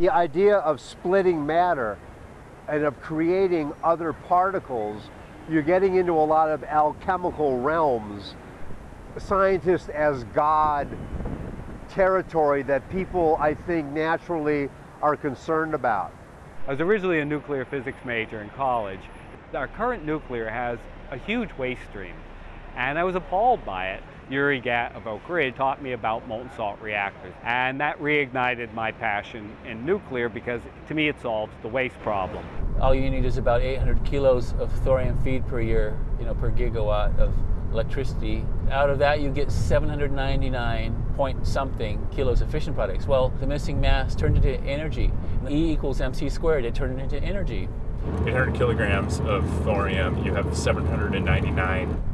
The idea of splitting matter and of creating other particles, you're getting into a lot of alchemical realms. Scientists as God territory that people, I think, naturally are concerned about. I was originally a nuclear physics major in college. Our current nuclear has a huge waste stream, and I was appalled by it. Uri Gat of Oak Ridge taught me about molten salt reactors, and that reignited my passion in nuclear because to me it solves the waste problem. All you need is about 800 kilos of thorium feed per year, you know, per gigawatt of electricity. Out of that, you get 799 point something kilos of fission products. Well, the missing mass turned into energy. E equals mc squared, it turned into energy. 800 kilograms of thorium, you have 799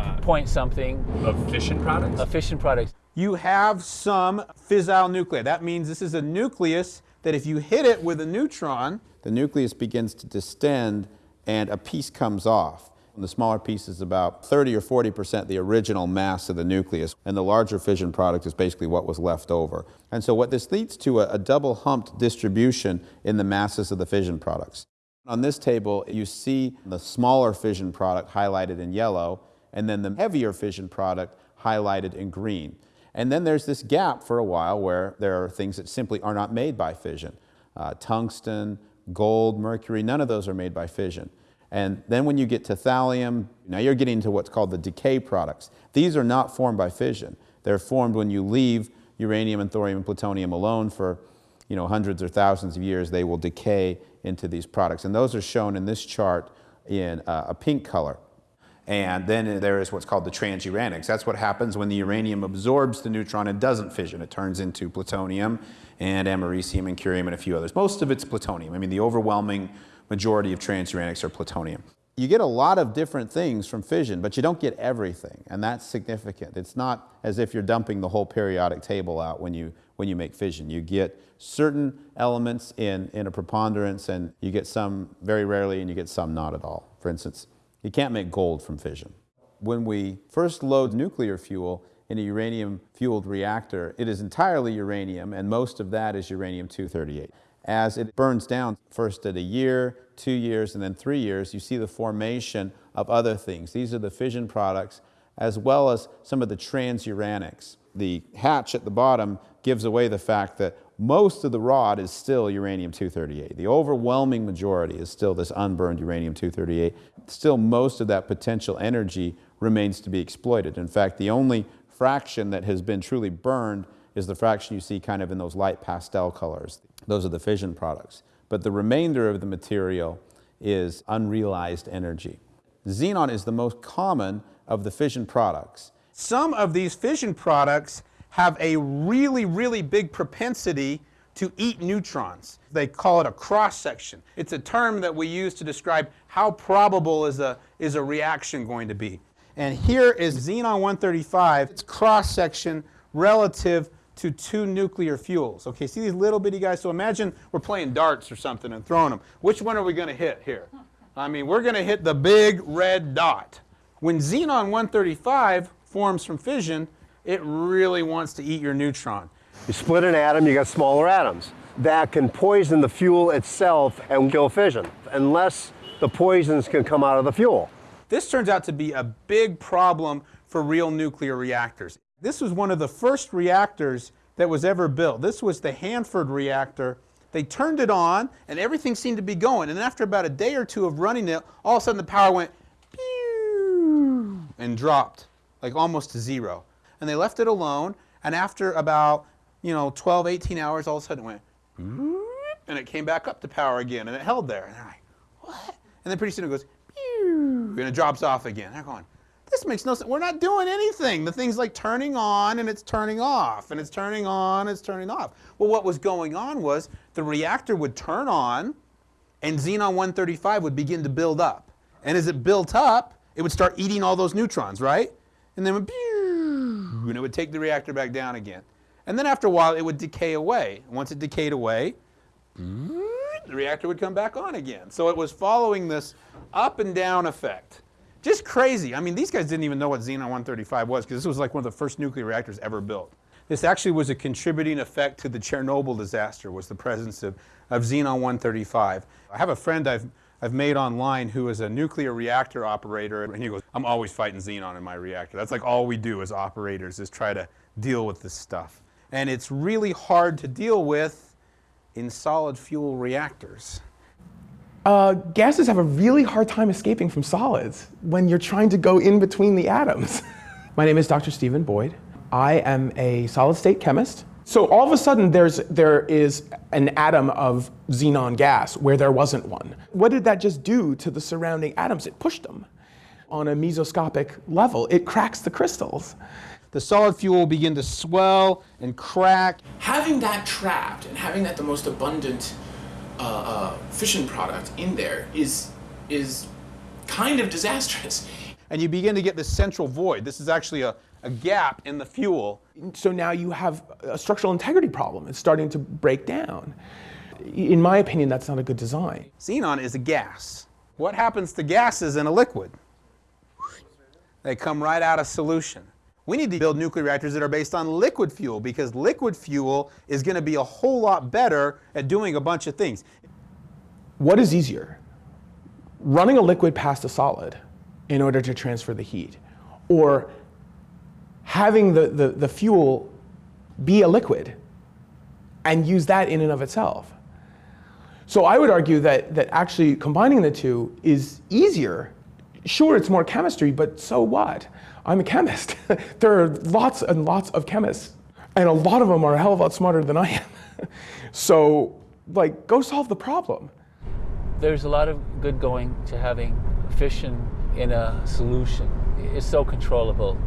uh, point something of fission products. Of fission products. You have some fissile nuclei. That means this is a nucleus that if you hit it with a neutron, the nucleus begins to distend and a piece comes off. And the smaller piece is about 30 or 40 percent the original mass of the nucleus, and the larger fission product is basically what was left over. And so what this leads to a, a double humped distribution in the masses of the fission products. On this table, you see the smaller fission product highlighted in yellow, and then the heavier fission product highlighted in green. And then there's this gap for a while where there are things that simply are not made by fission. Uh, tungsten, gold, mercury, none of those are made by fission. And then when you get to thallium, now you're getting to what's called the decay products. These are not formed by fission. They're formed when you leave uranium and thorium and plutonium alone for you know, hundreds or thousands of years, they will decay into these products. And those are shown in this chart in uh, a pink color. And then there is what's called the transuranics. That's what happens when the uranium absorbs the neutron and doesn't fission. It turns into plutonium and americium and curium and a few others. Most of it's plutonium. I mean, the overwhelming majority of transuranics are plutonium. You get a lot of different things from fission, but you don't get everything, and that's significant. It's not as if you're dumping the whole periodic table out when you, when you make fission. You get certain elements in, in a preponderance, and you get some very rarely, and you get some not at all. For instance, you can't make gold from fission. When we first load nuclear fuel in a uranium-fueled reactor, it is entirely uranium, and most of that is uranium-238. As it burns down, first at a year, two years, and then three years, you see the formation of other things. These are the fission products, as well as some of the transuranics. The hatch at the bottom gives away the fact that most of the rod is still uranium-238. The overwhelming majority is still this unburned uranium-238. Still most of that potential energy remains to be exploited. In fact, the only fraction that has been truly burned is the fraction you see kind of in those light pastel colors. Those are the fission products. But the remainder of the material is unrealized energy. Xenon is the most common of the fission products. Some of these fission products have a really, really big propensity to eat neutrons. They call it a cross-section. It's a term that we use to describe how probable is a, is a reaction going to be. And here is xenon-135, its cross-section relative to two nuclear fuels. Okay, see these little bitty guys? So imagine we're playing darts or something and throwing them. Which one are we going to hit here? I mean, we're going to hit the big red dot. When xenon-135 forms from fission, it really wants to eat your neutron. You split an atom, you got smaller atoms. That can poison the fuel itself and kill fission, unless the poisons can come out of the fuel. This turns out to be a big problem for real nuclear reactors. This was one of the first reactors that was ever built. This was the Hanford reactor. They turned it on and everything seemed to be going. And after about a day or two of running it, all of a sudden the power went and dropped like almost to zero and they left it alone. And after about, you know, 12, 18 hours, all of a sudden it went, and it came back up to power again, and it held there. And they're like, what? And then pretty soon it goes, and it drops off again. They're going, this makes no sense. We're not doing anything. The thing's like turning on and it's turning off, and it's turning on, it's turning off. Well, what was going on was the reactor would turn on, and xenon 135 would begin to build up. And as it built up, it would start eating all those neutrons, right? And then and it would take the reactor back down again. And then after a while, it would decay away. Once it decayed away, the reactor would come back on again. So it was following this up and down effect. Just crazy. I mean, these guys didn't even know what Xenon 135 was because this was like one of the first nuclear reactors ever built. This actually was a contributing effect to the Chernobyl disaster was the presence of, of xenon-135. I have a friend I've, I've made online who is a nuclear reactor operator and he goes, I'm always fighting xenon in my reactor. That's like all we do as operators is try to deal with this stuff. And it's really hard to deal with in solid fuel reactors. Uh, gases have a really hard time escaping from solids when you're trying to go in between the atoms. My name is Dr. Stephen Boyd. I am a solid state chemist. So all of a sudden there's, there is an atom of xenon gas where there wasn't one. What did that just do to the surrounding atoms? It pushed them. On a mesoscopic level, it cracks the crystals. The solid fuel will begin to swell and crack. Having that trapped and having that the most abundant uh, uh, fission product in there is, is kind of disastrous. And you begin to get this central void. This is actually a, a gap in the fuel. So now you have a structural integrity problem. It's starting to break down. In my opinion, that's not a good design. Xenon is a gas. What happens to gases in a liquid? They come right out of solution. We need to build nuclear reactors that are based on liquid fuel because liquid fuel is going to be a whole lot better at doing a bunch of things. What is easier? Running a liquid past a solid in order to transfer the heat, or having the, the, the fuel be a liquid and use that in and of itself. So I would argue that, that actually combining the two is easier. Sure, it's more chemistry, but so what? I'm a chemist. there are lots and lots of chemists, and a lot of them are a hell of a lot smarter than I am. so, like, go solve the problem. There's a lot of good going to having fission in a solution. It's so controllable.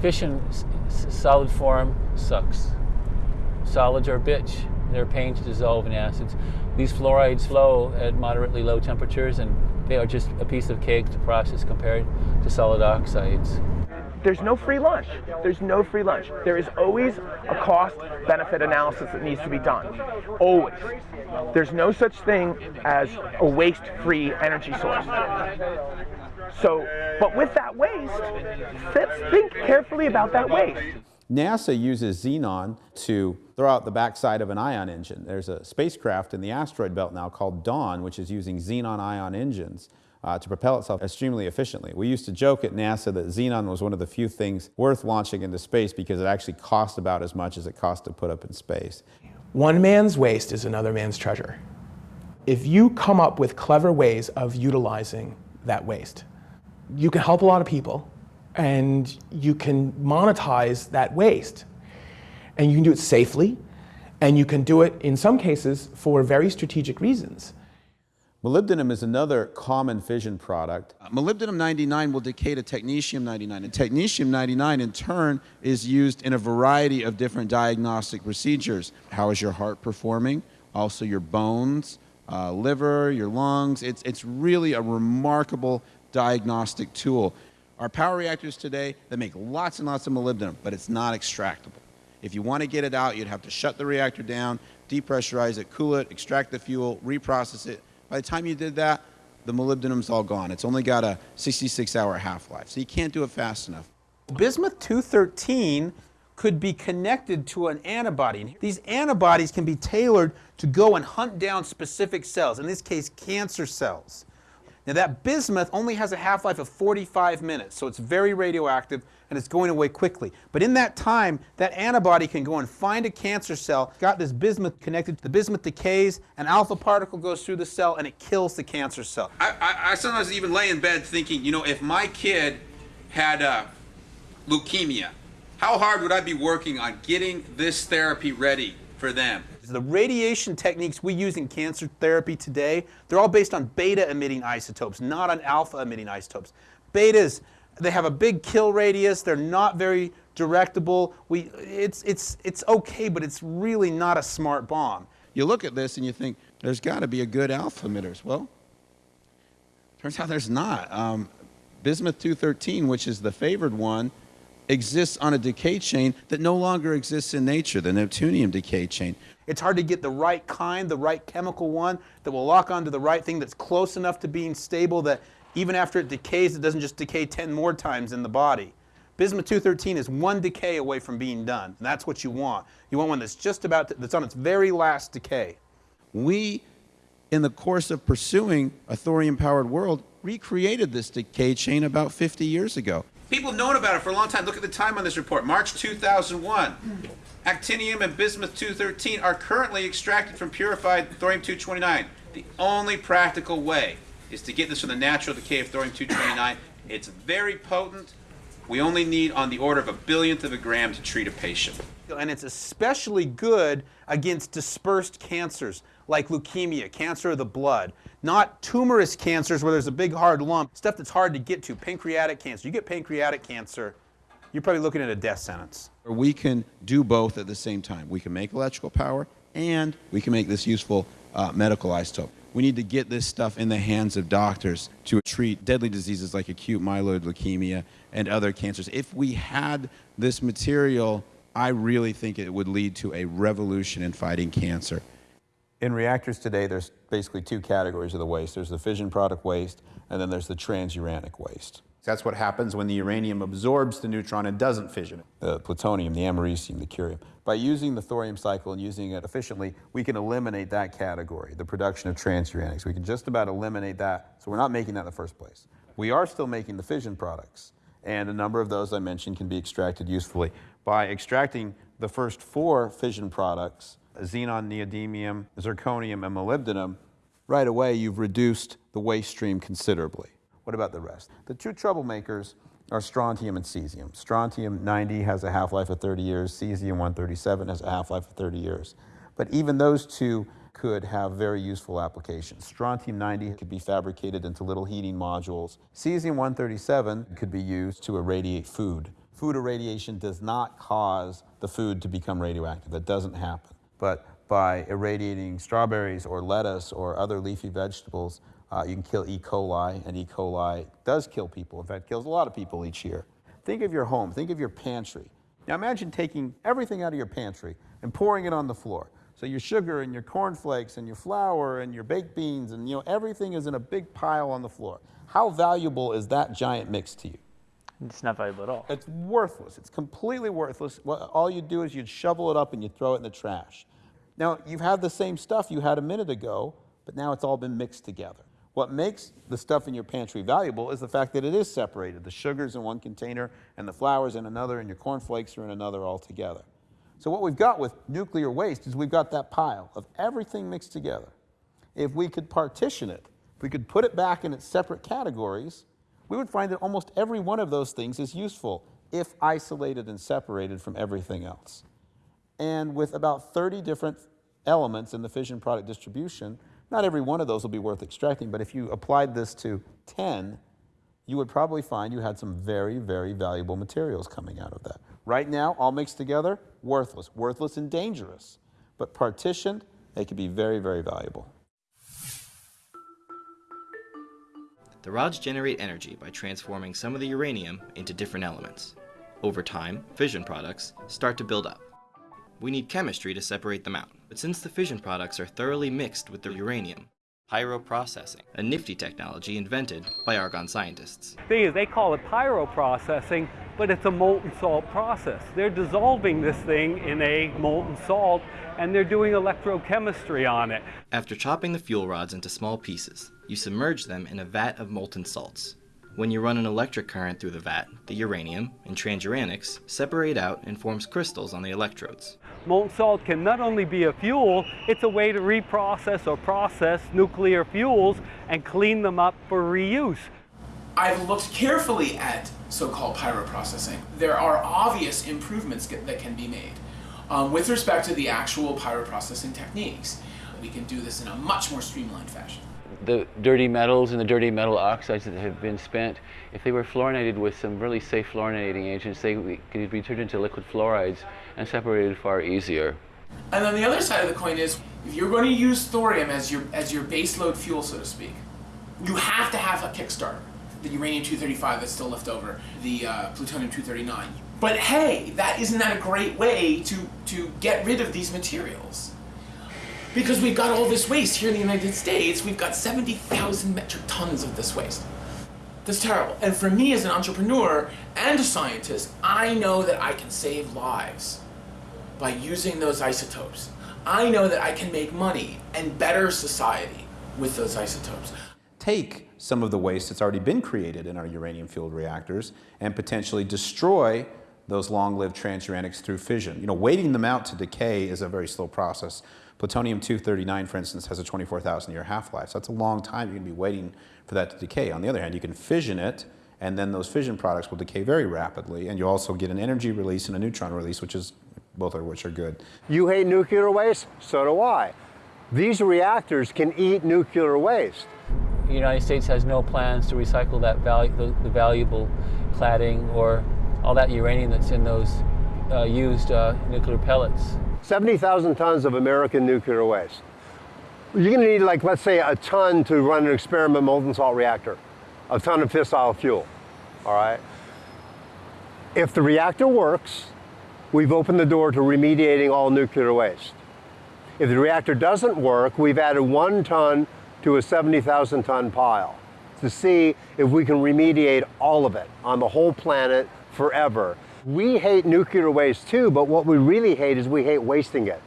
Fission, solid form, sucks. Solids are a bitch. They're pain to dissolve in acids. These fluorides flow at moderately low temperatures and they are just a piece of cake to process compared to solid oxides. There's no free lunch. There's no free lunch. There is always a cost benefit analysis that needs to be done. Always. There's no such thing as a waste free energy source. So, but with that waste, let's think carefully about that waste. NASA uses xenon to throw out the backside of an ion engine. There's a spacecraft in the asteroid belt now called Dawn, which is using xenon ion engines uh, to propel itself extremely efficiently. We used to joke at NASA that xenon was one of the few things worth launching into space because it actually cost about as much as it cost to put up in space. One man's waste is another man's treasure. If you come up with clever ways of utilizing that waste, you can help a lot of people and you can monetize that waste. And you can do it safely, and you can do it in some cases for very strategic reasons. Molybdenum is another common fission product. Uh, molybdenum 99 will decay to technetium 99, and technetium 99 in turn is used in a variety of different diagnostic procedures. How is your heart performing? Also your bones, uh, liver, your lungs. It's, it's really a remarkable diagnostic tool. Our power reactors today, they make lots and lots of molybdenum, but it's not extractable. If you want to get it out, you'd have to shut the reactor down, depressurize it, cool it, extract the fuel, reprocess it. By the time you did that, the molybdenum's all gone. It's only got a 66 hour half-life, so you can't do it fast enough. Bismuth 213 could be connected to an antibody. These antibodies can be tailored to go and hunt down specific cells, in this case cancer cells. Now that bismuth only has a half-life of 45 minutes, so it's very radioactive and it's going away quickly. But in that time, that antibody can go and find a cancer cell, got this bismuth connected, to the bismuth decays, an alpha particle goes through the cell and it kills the cancer cell. I, I, I sometimes even lay in bed thinking, you know, if my kid had uh, leukemia, how hard would I be working on getting this therapy ready for them? The radiation techniques we use in cancer therapy today, they're all based on beta emitting isotopes, not on alpha emitting isotopes. Betas, they have a big kill radius, they're not very directable. We, it's, it's, it's okay, but it's really not a smart bomb. You look at this and you think, there's got to be a good alpha emitters. Well, turns out there's not. Um, bismuth 213, which is the favored one, exists on a decay chain that no longer exists in nature, the neptunium decay chain. It's hard to get the right kind, the right chemical one that will lock onto the right thing that's close enough to being stable that even after it decays, it doesn't just decay 10 more times in the body. Bismuth 213 is one decay away from being done, and that's what you want. You want one that's just about, to, that's on its very last decay. We, in the course of pursuing a thorium-powered world, recreated this decay chain about 50 years ago. People have known about it for a long time. Look at the time on this report, March 2001. Actinium and bismuth 213 are currently extracted from purified thorium 229. The only practical way is to get this from the natural decay of thorium 229. It's very potent. We only need on the order of a billionth of a gram to treat a patient. And it's especially good against dispersed cancers like leukemia, cancer of the blood, not tumorous cancers where there's a big hard lump, stuff that's hard to get to, pancreatic cancer. You get pancreatic cancer, you're probably looking at a death sentence. We can do both at the same time. We can make electrical power and we can make this useful uh, medical isotope. We need to get this stuff in the hands of doctors to treat deadly diseases like acute myeloid leukemia and other cancers. If we had this material, I really think it would lead to a revolution in fighting cancer. In reactors today, there's basically two categories of the waste. There's the fission product waste, and then there's the transuranic waste. That's what happens when the uranium absorbs the neutron and doesn't fission it. The plutonium, the americium, the curium. By using the thorium cycle and using it efficiently, we can eliminate that category, the production of transuranics. We can just about eliminate that, so we're not making that in the first place. We are still making the fission products, and a number of those I mentioned can be extracted usefully. By extracting the first four fission products, xenon, neodymium, zirconium, and molybdenum, right away you've reduced the waste stream considerably. What about the rest? The two troublemakers are strontium and cesium. Strontium 90 has a half-life of 30 years, cesium 137 has a half-life of 30 years. But even those two could have very useful applications. Strontium 90 could be fabricated into little heating modules. Cesium 137 could be used to irradiate food. Food irradiation does not cause the food to become radioactive. That doesn't happen. But by irradiating strawberries or lettuce or other leafy vegetables, uh, you can kill E. coli, and E. coli does kill people. In fact, kills a lot of people each year. Think of your home. Think of your pantry. Now imagine taking everything out of your pantry and pouring it on the floor. So your sugar and your cornflakes and your flour and your baked beans and you know everything is in a big pile on the floor. How valuable is that giant mix to you? It's not valuable at all. It's worthless. It's completely worthless. All you do is you'd shovel it up and you'd throw it in the trash. Now, you've had the same stuff you had a minute ago, but now it's all been mixed together. What makes the stuff in your pantry valuable is the fact that it is separated. The sugar's in one container and the flour's in another and your cornflakes are in another altogether. So what we've got with nuclear waste is we've got that pile of everything mixed together. If we could partition it, if we could put it back in its separate categories, we would find that almost every one of those things is useful if isolated and separated from everything else. And with about 30 different elements in the fission product distribution, not every one of those will be worth extracting, but if you applied this to 10, you would probably find you had some very, very valuable materials coming out of that. Right now, all mixed together, worthless. Worthless and dangerous. But partitioned, they could be very, very valuable. The rods generate energy by transforming some of the uranium into different elements. Over time, fission products start to build up. We need chemistry to separate them out. But since the fission products are thoroughly mixed with the uranium, pyroprocessing, a nifty technology invented by Argonne scientists. The thing is, they call it pyroprocessing, but it's a molten salt process. They're dissolving this thing in a molten salt and they're doing electrochemistry on it. After chopping the fuel rods into small pieces, you submerge them in a vat of molten salts. When you run an electric current through the vat, the uranium and transuranics separate out and forms crystals on the electrodes. Molten salt can not only be a fuel, it's a way to reprocess or process nuclear fuels and clean them up for reuse. I've looked carefully at so-called pyroprocessing. There are obvious improvements that can be made um, with respect to the actual pyroprocessing techniques. We can do this in a much more streamlined fashion the dirty metals and the dirty metal oxides that have been spent, if they were fluorinated with some really safe fluorinating agents, they could be turned into liquid fluorides and separated far easier. And then the other side of the coin is, if you're going to use thorium as your, as your baseload fuel, so to speak, you have to have a kickstarter. The uranium-235 that's still left over, the uh, plutonium-239. But hey, that isn't that a great way to, to get rid of these materials? Because we've got all this waste here in the United States, we've got 70,000 metric tons of this waste. That's terrible. And for me as an entrepreneur and a scientist, I know that I can save lives by using those isotopes. I know that I can make money and better society with those isotopes. Take some of the waste that's already been created in our uranium-fueled reactors and potentially destroy those long-lived transuranics through fission. You know, waiting them out to decay is a very slow process. Plutonium-239, for instance, has a 24,000 year half-life. So that's a long time you're going to be waiting for that to decay. On the other hand, you can fission it, and then those fission products will decay very rapidly, and you also get an energy release and a neutron release, which is both of which are good. You hate nuclear waste? So do I. These reactors can eat nuclear waste. The United States has no plans to recycle that valu the, the valuable cladding or all that uranium that's in those uh, used uh, nuclear pellets. 70,000 tons of American nuclear waste. You're going to need, like, let's say, a ton to run an experiment molten salt reactor, a ton of fissile fuel, all right? If the reactor works, we've opened the door to remediating all nuclear waste. If the reactor doesn't work, we've added one ton to a 70,000 ton pile to see if we can remediate all of it on the whole planet forever. We hate nuclear waste too, but what we really hate is we hate wasting it.